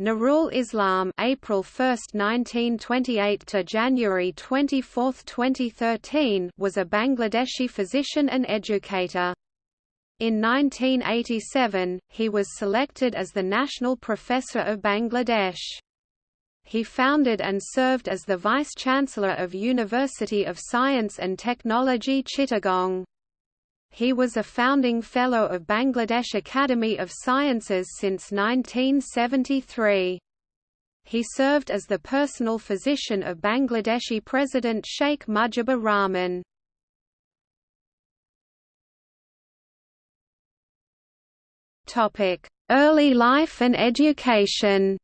Nurul Islam April 1, 1928 to January 24, 2013 was a Bangladeshi physician and educator. In 1987, he was selected as the National Professor of Bangladesh. He founded and served as the Vice-Chancellor of University of Science and Technology Chittagong. He was a founding Fellow of Bangladesh Academy of Sciences since 1973. He served as the personal physician of Bangladeshi President Sheikh Mujibur Rahman. Early life and education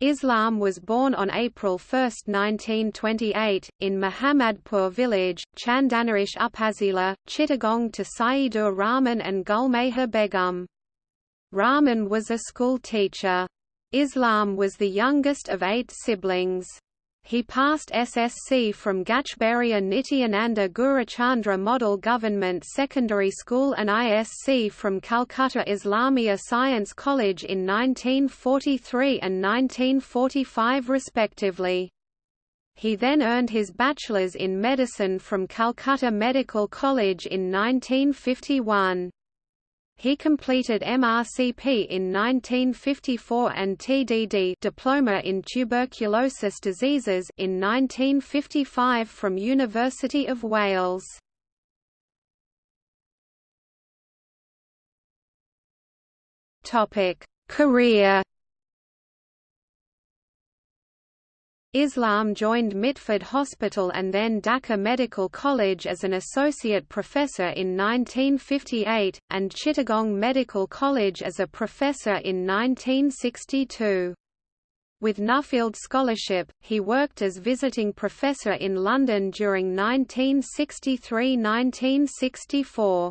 Islam was born on April 1, 1928, in Muhammadpur village, Chandanaish Upazila, Chittagong to Saidur Rahman and Gulmeha Begum. Rahman was a school teacher. Islam was the youngest of eight siblings. He passed SSC from Gachbaria Nityananda Gurachandra Model Government Secondary School and ISC from Calcutta Islamia Science College in 1943 and 1945 respectively. He then earned his bachelor's in medicine from Calcutta Medical College in 1951. He completed MRCP in 1954 and TDD diploma in tuberculosis diseases in 1955 from University of Wales. Topic: Career Islam joined Mitford Hospital and then Dhaka Medical College as an associate professor in 1958, and Chittagong Medical College as a professor in 1962. With Nuffield Scholarship, he worked as visiting professor in London during 1963–1964.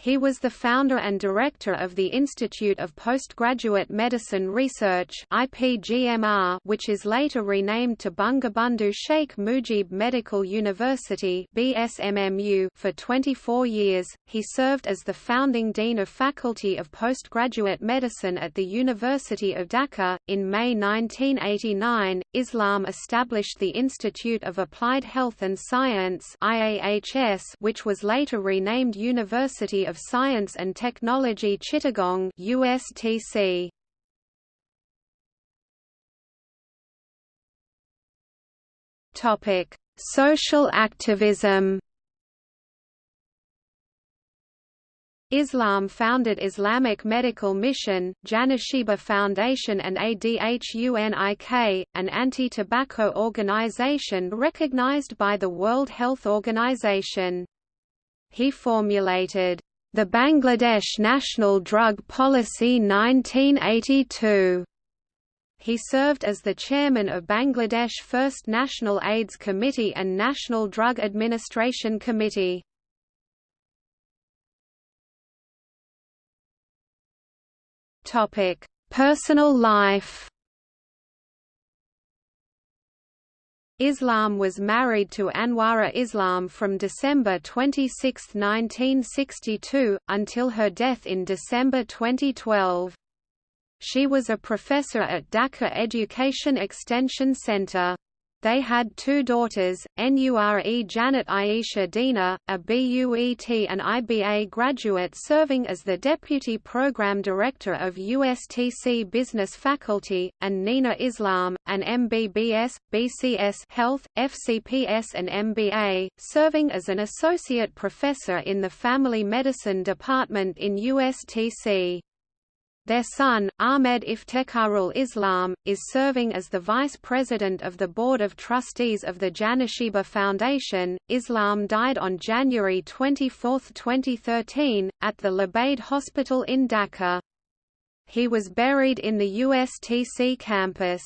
He was the founder and director of the Institute of Postgraduate Medicine Research IPGMR, which is later renamed to Bangabandhu Sheikh Mujib Medical University BSMMU for 24 years. He served as the founding dean of Faculty of Postgraduate Medicine at the University of Dhaka. In May 1989, Islam established the Institute of Applied Health and Science IAHS, which was later renamed University of Science and Technology Chittagong USTC. Topic: Social activism. Islam founded Islamic Medical Mission, Janashiba Foundation and ADHUNIK, an anti-tobacco organization recognized by the World Health Organization. He formulated the Bangladesh National Drug Policy 1982. He served as the chairman of Bangladesh First National AIDS Committee and National Drug Administration Committee. Topic: Personal life. Islam was married to Anwara Islam from December 26, 1962, until her death in December 2012. She was a professor at Dhaka Education Extension Center. They had two daughters, Nure Janet Aisha Dina, a BUET and IBA graduate serving as the Deputy Program Director of USTC Business Faculty, and Nina Islam, an MBBS, BCS Health, FCPS and MBA, serving as an Associate Professor in the Family Medicine Department in USTC. Their son, Ahmed Iftekharul Islam, is serving as the vice president of the Board of Trustees of the Janashiba Foundation. Islam died on January 24, 2013, at the Labaid Hospital in Dhaka. He was buried in the USTC campus.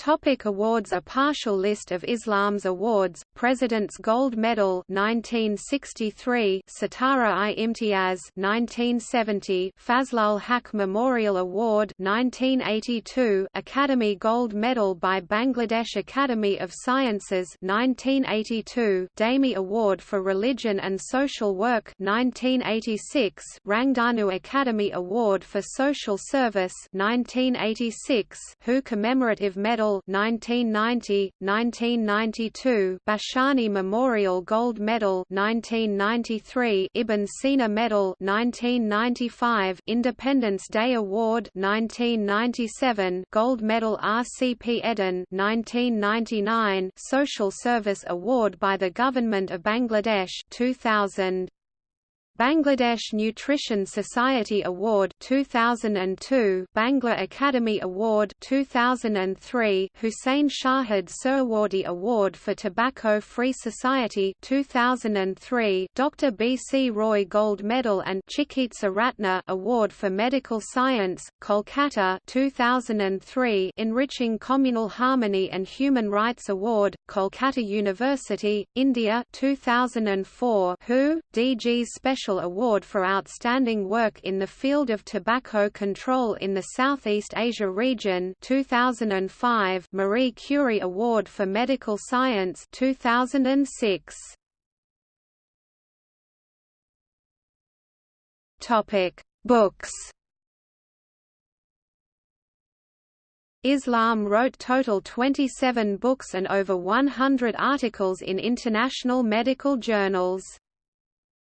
Topic awards A partial list of Islam's awards, President's Gold Medal 1963 Sitara-i Imtiaz 1970 Fazlul Haq Memorial Award 1982 Academy Gold Medal by Bangladesh Academy of Sciences 1982 Dami Award for Religion and Social Work 1986 Rangdanu Academy Award for Social Service 1986 WHO Commemorative Medal Medal 1990, 1992 Bhashani Memorial Gold Medal 1993 Ibn Sina Medal 1995 Independence Day Award 1997 Gold Medal RCP Eden 1999 Social Service Award by the Government of Bangladesh 2000 Bangladesh Nutrition Society Award 2002 Bangla Academy Award 2003 Hussein Shahid Suhrawardy Award for Tobacco Free Society 2003 Dr B C Roy Gold Medal and Chikitsa Ratna Award for Medical Science Kolkata 2003 Enriching Communal Harmony and Human Rights Award Kolkata University India 2004 WHO DG's Special Special Award for Outstanding Work in the Field of Tobacco Control in the Southeast Asia Region 2005 Marie Curie Award for Medical Science 2006 Topic Books Islam wrote total 27 books and over 100 articles in international medical journals.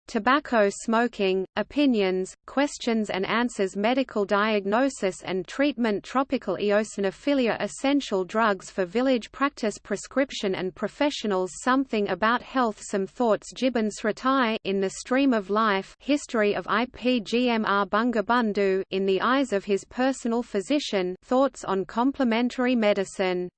Tobacco smoking, opinions, questions and answers medical diagnosis and treatment tropical eosinophilia essential drugs for village practice prescription and professionals something about health some thoughts Jibban Sratai in the stream of life history of IPGMR Bangabandhu in the eyes of his personal physician thoughts on complementary medicine